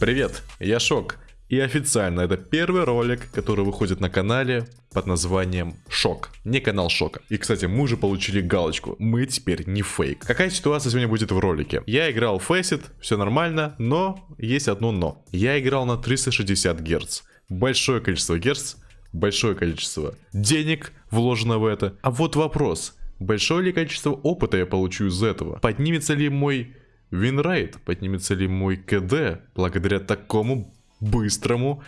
Привет, я Шок. И официально это первый ролик, который выходит на канале под названием Шок. Не канал Шока. И, кстати, мы уже получили галочку. Мы теперь не фейк. Какая ситуация сегодня будет в ролике? Я играл в Facet, все нормально, но есть одно но. Я играл на 360 Гц. Большое количество герц, большое количество денег вложено в это. А вот вопрос. Большое ли количество опыта я получу из этого? Поднимется ли мой winrate? Поднимется ли мой КД благодаря такому быстрому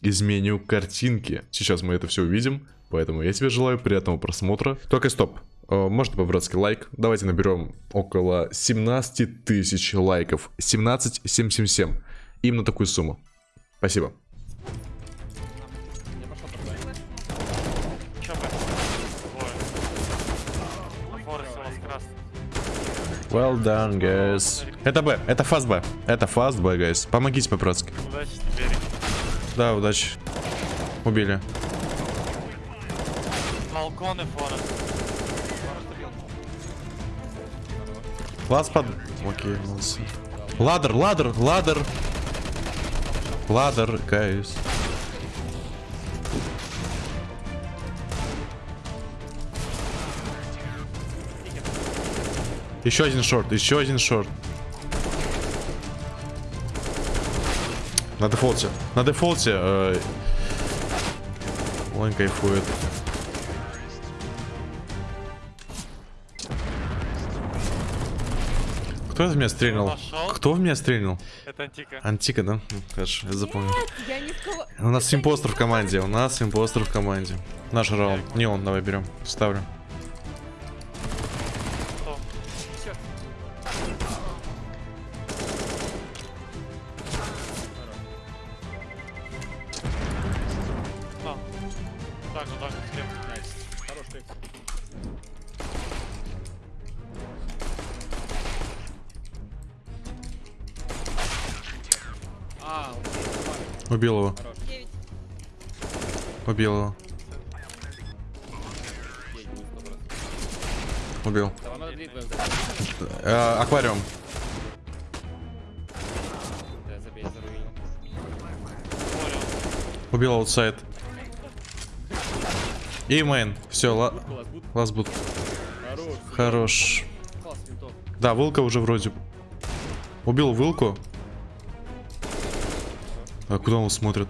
изменению картинки? Сейчас мы это все увидим, поэтому я тебе желаю приятного просмотра. Только стоп, э, можно по-братски лайк. Давайте наберем около 17 тысяч лайков. 17 777. Именно такую сумму. Спасибо. Well done, guys. Это Б, это fast B. Это fast B, guys. Помогите по-братски. Удачи. Да, удачи. Убили. Балкон и forest. Last под... Окей, молодцы. Ladder, ladder, ladder. Ladder, guys. Еще один шорт, еще один шорт. На дефолте. На дефолте. Э... Он кайфует. Кто в меня стрельнул? Кто в меня стрельнул? Это антика. Антика, да? Ну, Хорошо, я запомнил. Я не сказала... У нас импостер в команде, у нас импостер в команде. Наш раунд. Не он, давай берем. Ставлю. Так же, так же, слева. Убил его. Убил его. Убил. Э, аквариум. Убил аутсайд. И мейн. Все, ла... лазбут. Хорош. Да, вылка уже вроде. Убил вылку. А куда он смотрит?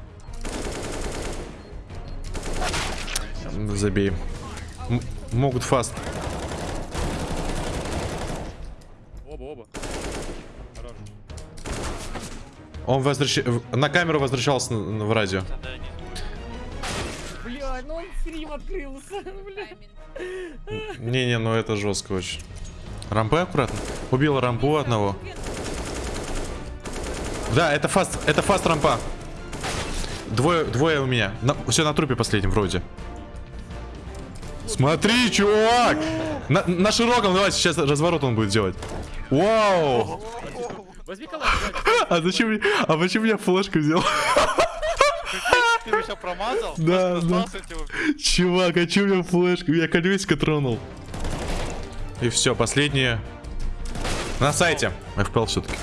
Забей. М- могут фаст. Оба, оба. Хорош. Он возвращ... на камеру возвращался в радио. Да, Бля, ну он стрим открылся, бля. Не-не, ну это жестко очень. Рампы аккуратно. Убил рампу одного. Да, это фаст, это фаст рампа. Двое, двое у меня. все на трупе последнем вроде. Смотри, чувак! На, на широком, давай, сейчас разворот он будет делать. Вау! А зачем А почему я флешку взял? Ты его сейчас промазал? Да, да. Чувак, а чё мне флешку? Я колесико тронул. И все, последнее. На сайте. FPL все-таки.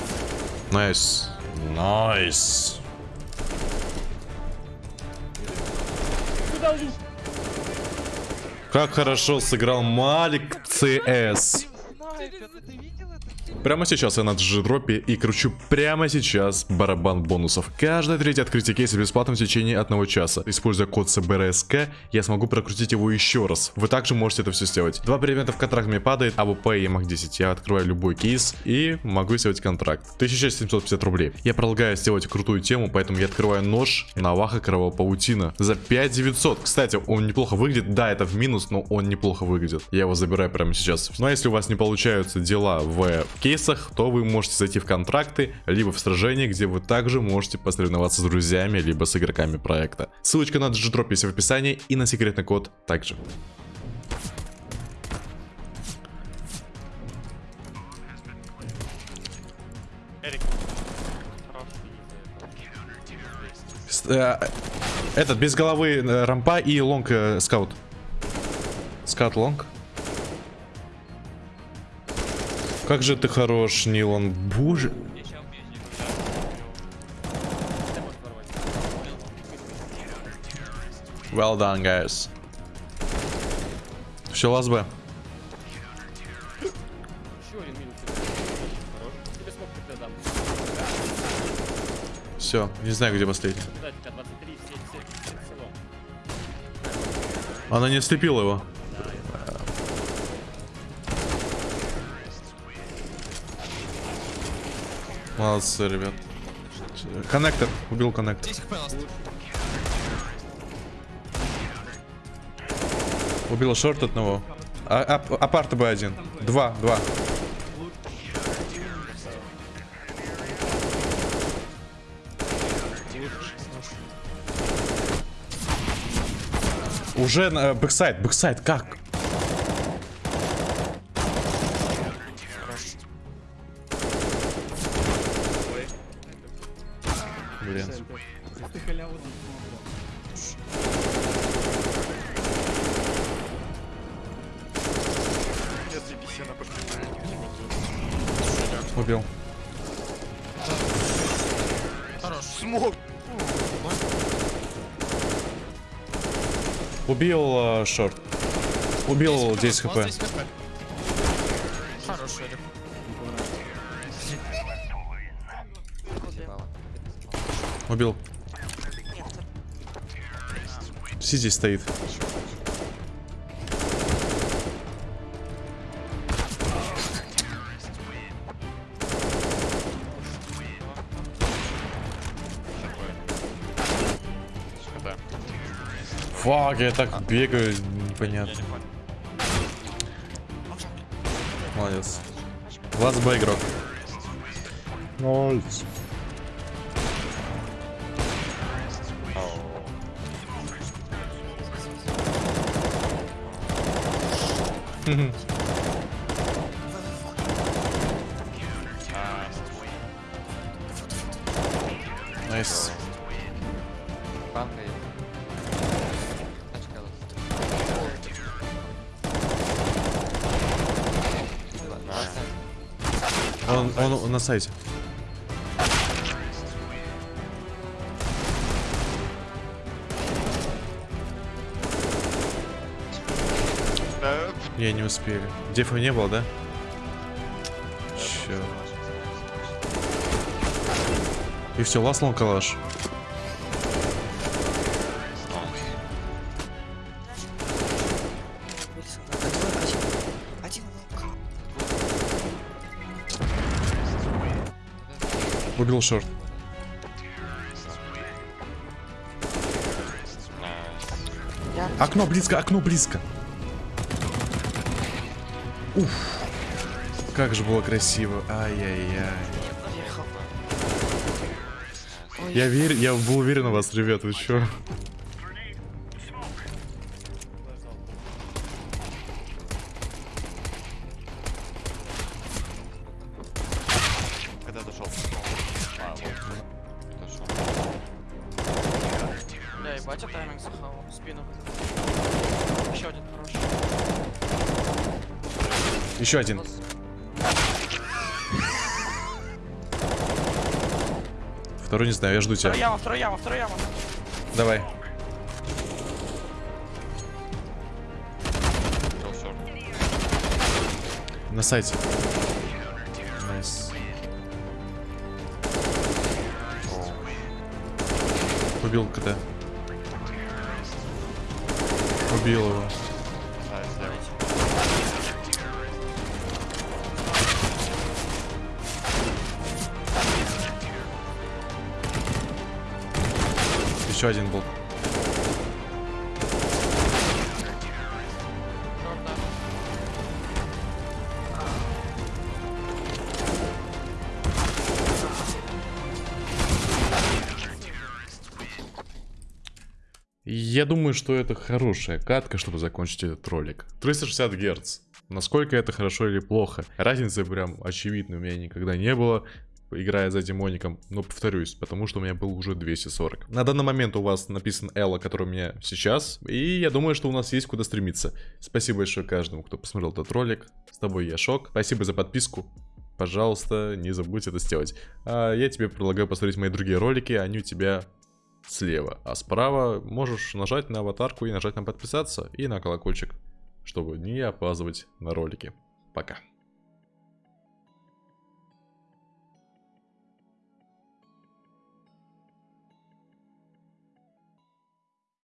Nice. Nice. Как хорошо сыграл Малик CS. Прямо сейчас я на дропе и кручу прямо сейчас барабан бонусов. Каждое третье открытие кейса бесплатно в течение одного часа. Используя код CBRSK, я смогу прокрутить его еще раз. Вы также можете это все сделать. Два предмета в контракт мне падает, АВП и МАК-10. Я открываю любой кейс и могу сделать контракт. 1750 рублей. Я предлагаю сделать крутую тему, поэтому я открываю нож Наваха Кровавая Паутина за 5900. Кстати, он неплохо выглядит. Да, это в минус, но он неплохо выглядит. Я его забираю прямо сейчас. Ну а если у вас не получаются дела в кейсах, то вы можете зайти в контракты, либо в сражение, где вы также можете посоревноваться с друзьями, либо с игроками проекта. Ссылочка на Digidrop есть в описании и на секретный код также. Э, Этот, без головы э, рампа и лонг э, скаут. Scout long. Как же ты хорош, Нилан. Боже. Well done, guys. Все, last B. Все, не знаю, где последний. Она не ослепила его. Молодцы, ребят. Коннектор. Убил коннектор. Убил шорт одного. А, ап- апарт Б1. Два, два. Уже на бэксайд, бэксайд, как? Убил. Хорош. Убил э, шорт. Убил 10 хп. Ласт 10 хп. Хорош, Эрик. Убил. Сиди стоит. Фак, я так бегаю, непонятно. Молодец. Вас Б игрок. Молодец. Найс. Он, он, он на сайте. Я не успели. Дефа не было, да? Черт. И все, ласлал калаш. Убил шорт. Окно близко, окно близко. Уф. Как же было красиво. Ай-яй-яй. Я верю, я был уверен в вас, ребят, вы чё? Ебать, я тайминг захавал спину. Еще один хороший. Еще один. Второй не знаю, я жду Вторая тебя. яма, вторая яма, вторая яма. Давай. На сайте. Nice. Убил КТ. Убил его. Еще один был. Я думаю, что это хорошая катка, чтобы закончить этот ролик. 360 Гц. Насколько это хорошо или плохо? Разницы прям очевидной у меня никогда не было, играя за демоником. Но повторюсь, потому что у меня был уже 240. На данный момент у вас написан Элла, который у меня сейчас. И я думаю, что у нас есть куда стремиться. Спасибо большое каждому, кто посмотрел этот ролик. С тобой я Шок. Спасибо за подписку. Пожалуйста, не забудь это сделать. А я тебе предлагаю посмотреть мои другие ролики, они у тебя слева, а справа можешь нажать на аватарку и нажать на подписаться и на колокольчик, чтобы не опаздывать на ролики. Пока.